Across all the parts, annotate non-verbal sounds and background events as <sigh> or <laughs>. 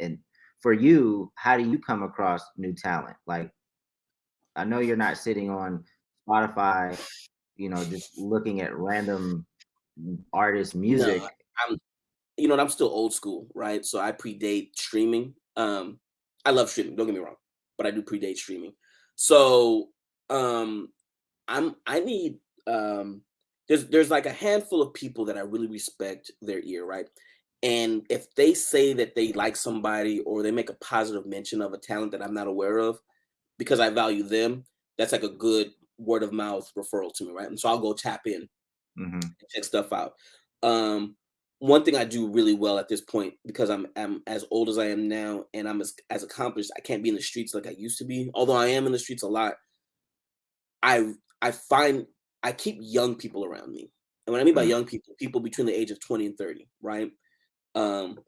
And for you, how do you come across new talent? Like, I know you're not sitting on Spotify, you know, just looking at random artist music. No, I'm you know, and I'm still old school, right? So I predate streaming. Um, I love streaming, don't get me wrong, but I do predate streaming. So, um, I'm I need, um there's there's like a handful of people that I really respect their ear, right? And if they say that they like somebody or they make a positive mention of a talent that I'm not aware of, because I value them, that's like a good word of mouth referral to me, right? And so I'll go tap in Mhm. and check stuff out. Um, one thing I do really well at this point, because I'm I'm as old as I am now and I'm as as accomplished, I can't be in the streets like I used to be, although I am in the streets a lot. I I find I keep young people around me. And what I mean by Mm. young people, people between the age of 20 and 30, right? Um,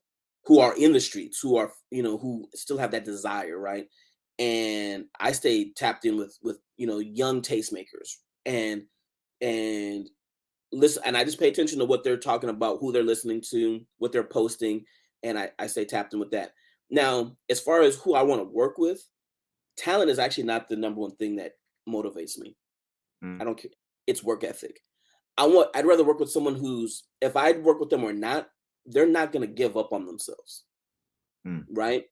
who are in the streets, who are, you know, who still have that desire, right? And I stay tapped in with with, you know, young tastemakers and and listen and I just pay attention to what they're talking about, who they're listening to, what they're posting, and I I stay tapped in with that. Now, as far as who I wanna work with, talent is actually not the number one thing that motivates me. Mm. I don't care. it's work ethic. I want I'd rather work with someone who's if I'd work with them or not, they're not gonna give up on themselves. Mm. Right?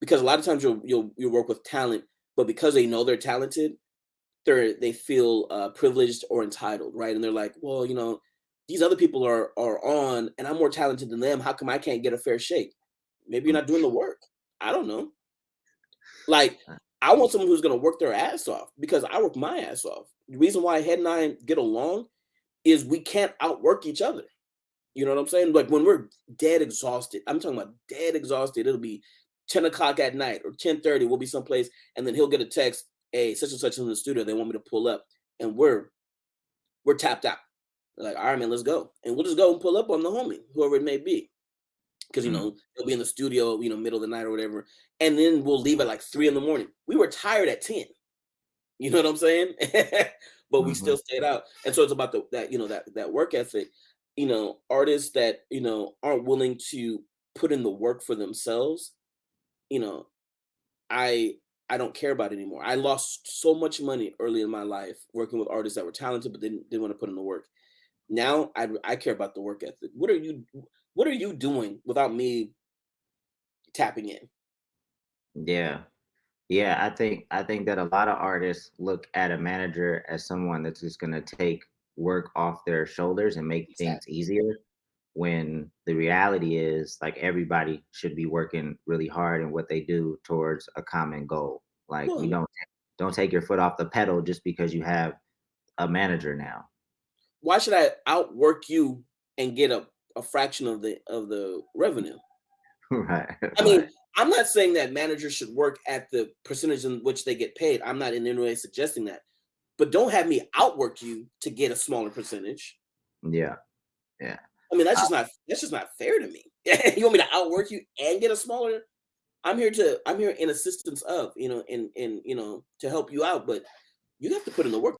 Because a lot of times you'll you'll you'll work with talent, but because they know they're talented, they're they feel, uh, privileged or entitled, right? And they're like, "Well, you know, these other people are are on and I'm more talented than them, how come I can't get a fair shake?" Maybe you're not doing the work. I don't know. Like, Uh I want someone who's gonna work their ass off because I work my ass off. The reason why Head and I get along is we can't outwork each other. You know what I'm saying? Like, when we're dead exhausted, I'm talking about dead exhausted, it'll be 10 o'clock at night or 10:30, we'll be someplace, and then he'll get a text, "Hey, such and such is in the studio, they want me to pull up," and we're we're tapped out. We're like, "Alright, man, let's go." And we'll just go and pull up on the homie, whoever it may be, because you Mm. know, they'll be in the studio, you know, middle of the night or whatever, and then we'll leave at, like, 3 in the morning. We were tired at 10. You know what I'm saying? <laughs> But we still Mhm. stayed out, and so it's about the that, you know, that that work ethic. You know, artists that, you know, aren't willing to put in the work for themselves, you know, I I don't care about anymore. I lost so much money early in my life working with artists that were talented, but didn't didn't wanna put in the work. Now, I I care about the work ethic. What are you what are you doing without me tapping in? Yeah. Yeah, I think I think that a lot of artists look at a manager as someone that's just gonna take work off their shoulders and make things easier, when the reality is, like, everybody should be working really hard in what they do towards a common goal. Like, you don't don't take your foot off the pedal just because you have a manager now. Why should I outwork you and get a a fraction of the of the revenue? <laughs> Right, I right. mean, I'm not saying that managers should work at the percentage in which they get paid, I'm not in any way suggesting that. But don't have me outwork you to get a smaller percentage. Yeah. Yeah. I mean, that's Uh just not that's just not fair to me. <laughs> You want me to outwork you and get a smaller I'm here to I'm here in assistance of, you know, in in, you know, to help you out, but you have to put in the work.